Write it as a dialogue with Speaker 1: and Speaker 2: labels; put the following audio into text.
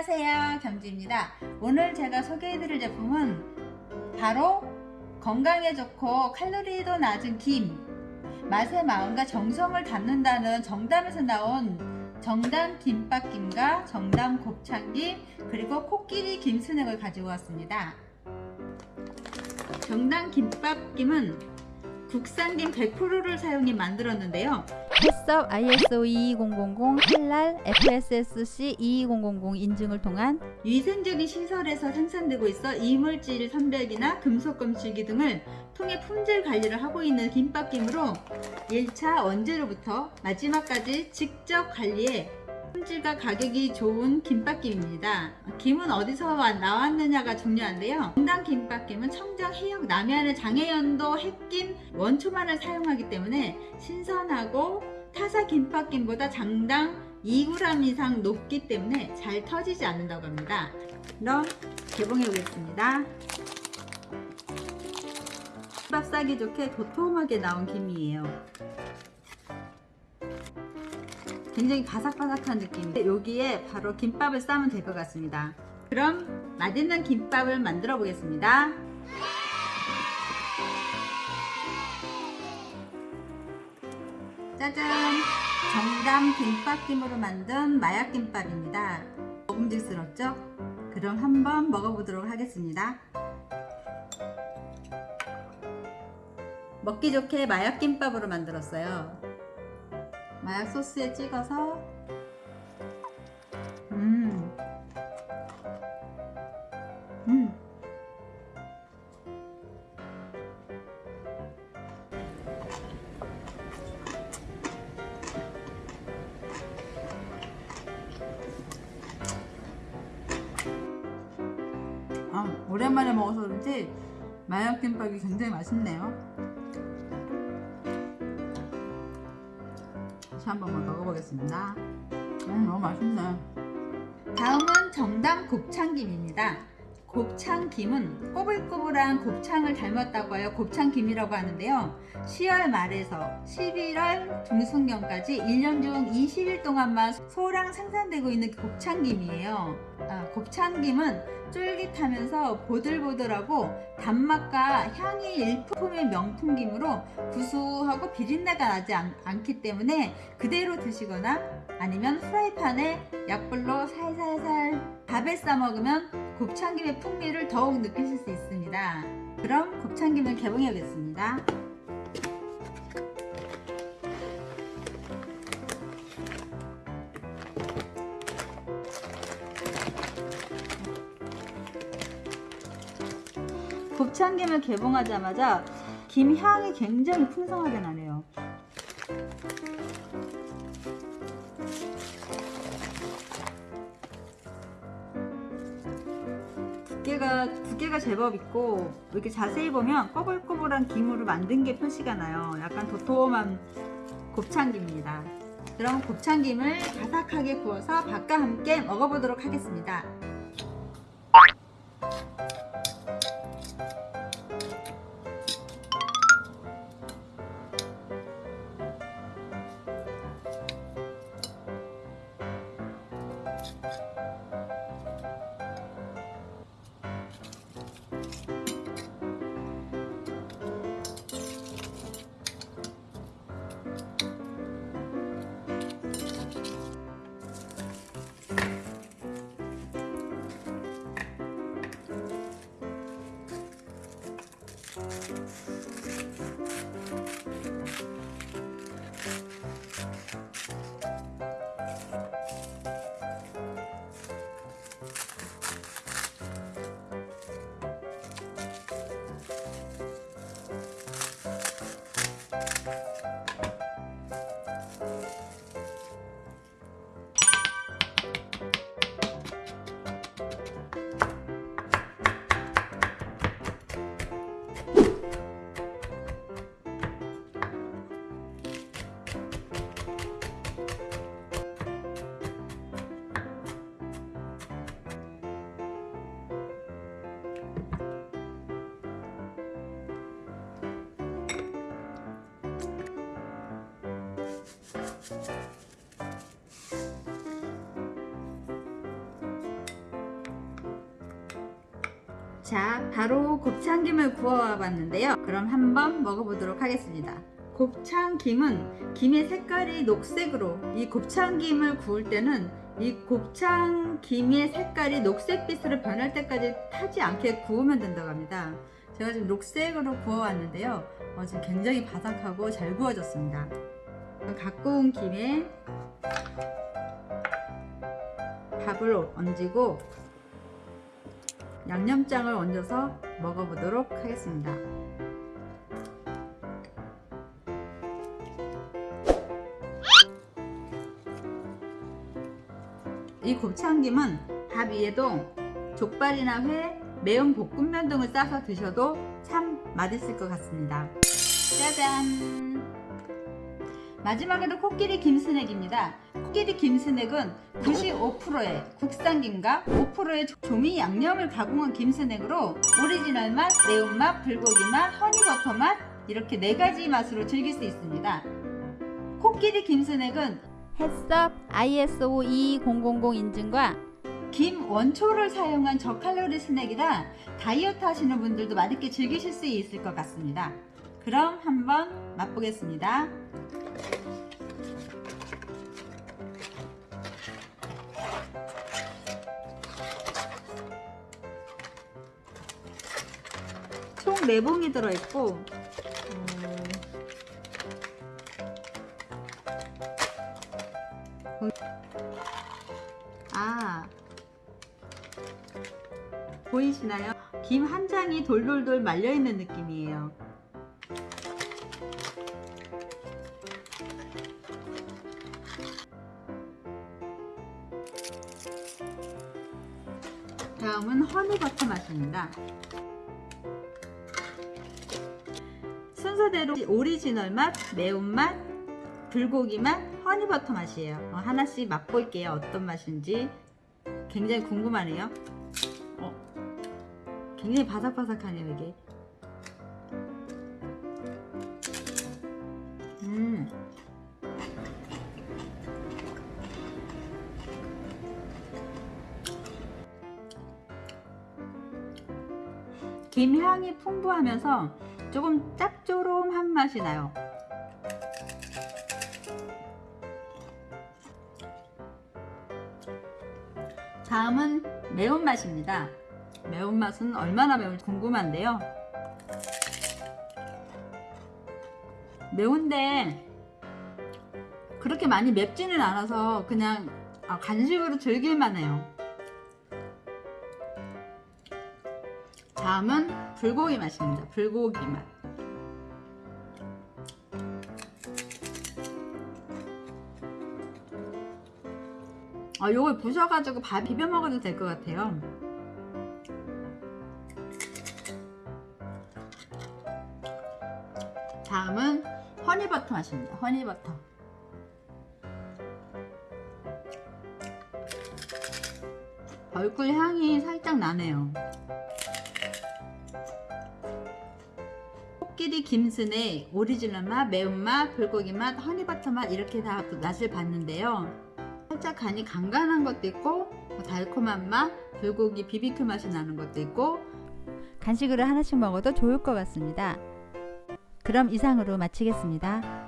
Speaker 1: 안녕하세요. 겸지입니다. 오늘 제가 소개해드릴 제품은 바로 건강에 좋고 칼로리도 낮은 김. 맛의 마음과 정성을 담는다는 정담에서 나온 정담 김밥김과 정담 곱창김 그리고 코끼리 김순액을 가지고 왔습니다. 정담 김밥김은 국산김 100%를 사용해 만들었는데요.
Speaker 2: 햇섭 ISO 22000 할랄 FSSC 22000 인증을 통한
Speaker 1: 위생적인 시설에서 생산되고 있어 이물질 선별기나 금속 검출기 등을 통해 품질 관리를 하고 있는 김밥김으로 1차 원재료부터 마지막까지 직접 관리해 품질과 가격이 좋은 김밥김입니다. 김은 어디서 나왔느냐가 중요한데요. 정당 김밥김은 청정, 해역, 남해안의 장해연도 햇김, 원초만을 사용하기 때문에 신선하고 타사 김밥김보다 장당 2g 이상 높기 때문에 잘 터지지 않는다고 합니다. 그럼 개봉해 보겠습니다. 김밥 싸기 좋게 도톰하게 나온 김이에요. 굉장히 바삭바삭한 느낌인데 여기에 바로 김밥을 싸면 될 것 같습니다. 그럼 맛있는 김밥을 만들어 보겠습니다. 짜잔! 정담 김밥김으로 만든 마약김밥입니다. 먹음직스럽죠? 그럼 한번 먹어보도록 하겠습니다. 먹기 좋게 마약김밥으로 만들었어요. 마약 소스에 찍어서 음. 음. 아, 오랜만에 먹어서 그런지 마약김밥이 굉장히 맛있네요. 다시 한번 먹어보겠습니다. 음, 너무 맛있네. 다음은 정담 곱창김입니다. 곱창김은 꼬불꼬불한 곱창을 닮았다고 하여 곱창김이라고 하는데요. 10월 말에서 11월 중순경까지 1년 중 20일 동안만 소량 생산되고 있는 곱창김이에요. 아, 곱창김은 쫄깃하면서 보들보들하고 단맛과 향이 일품의 명품김으로 구수하고 비린내가 나지 않, 않기 때문에 그대로 드시거나 아니면 프라이팬에 약불로 살살살 밥에 싸 먹으면 곱창김의 풍미를 더욱 느끼실 수 있습니다. 그럼 곱창김을 개봉해 보겠습니다. 곱창김을 개봉하자마자 김 향이 굉장히 풍성하게 나네요. 두께가 제법 있고 이렇게 자세히 보면 꼬불꼬불한 김으로 만든 게 표시가 나요. 약간 도톰한 곱창김입니다. 그럼 곱창김을 바삭하게 구워서 밥과 함께 먹어보도록 하겠습니다. 자 바로 곱창김을 구워 봤는데요. 그럼 한번 먹어보도록 하겠습니다. 곱창김은 김의 색깔이 녹색으로 이 곱창김을 구울 때는 이 곱창김의 색깔이 녹색빛으로 변할 때까지 타지 않게 구우면 된다고 합니다. 제가 지금 녹색으로 구워 왔는데요. 어, 지금 굉장히 바삭하고 잘 구워졌습니다. 갖고 온 김에 밥을 얹고 양념장을 얹어서 먹어보도록 하겠습니다. 이 곱창김은 밥 위에도 족발이나 회, 매운 볶음면 등을 싸서 드셔도 참 맛있을 것 같습니다. 짜잔! 마지막으로 코끼리 김스낵입니다. 코끼리 김스낵은 95%의 국산김과 5%의 조미 양념을 가공한 김스낵으로 오리지널 맛, 매운맛, 불고기 맛, 허니버터 맛 이렇게 네 가지 맛으로 즐길 수 있습니다. 코끼리 김스낵은
Speaker 2: HACCP ISO 22000 인증과
Speaker 1: 김 원초를 사용한 저칼로리 스낵이라 다이어트 하시는 분들도 맛있게 즐기실 수 있을 것 같습니다. 그럼 한번 맛보겠습니다. 총 4봉이 들어있고 음, 아. 보이시나요? 김 한 장이 돌돌돌 말려있는 느낌이에요. 다음은 허니버터 맛입니다 순서대로 오리지널 맛, 매운맛, 불고기 맛, 허니버터 맛이에요. 어, 하나씩 맛볼게요. 어떤 맛인지 굉장히 궁금하네요. 어, 굉장히 바삭바삭하네요, 이게. 음. 김 향이 풍부하면서 조금 짭조름한 맛이 나요. 다음은 매운맛입니다. 매운맛은 얼마나 매운지 궁금한데요. 매운데 그렇게 많이 맵지는 않아서 그냥 아, 간식으로 즐길만 해요. 다음은 불고기 맛입니다. 불고기 맛. 아, 요걸 부셔가지고 밥 비벼 먹어도 될 것 같아요. 다음은 허니버터 맛입니다. 허니버터. 벌꿀 향이 살짝 나네요. 코끼리 김스낵의 오리지널 맛, 매운맛, 불고기 맛, 허니버터 맛 이렇게 다 맛을 봤는데요. 살짝 간이 간간한 것도 있고 뭐 달콤한 맛, 불고기 비비큐 맛이 나는 것도 있고
Speaker 2: 간식으로 하나씩 먹어도 좋을 것 같습니다. 그럼 이상으로 마치겠습니다.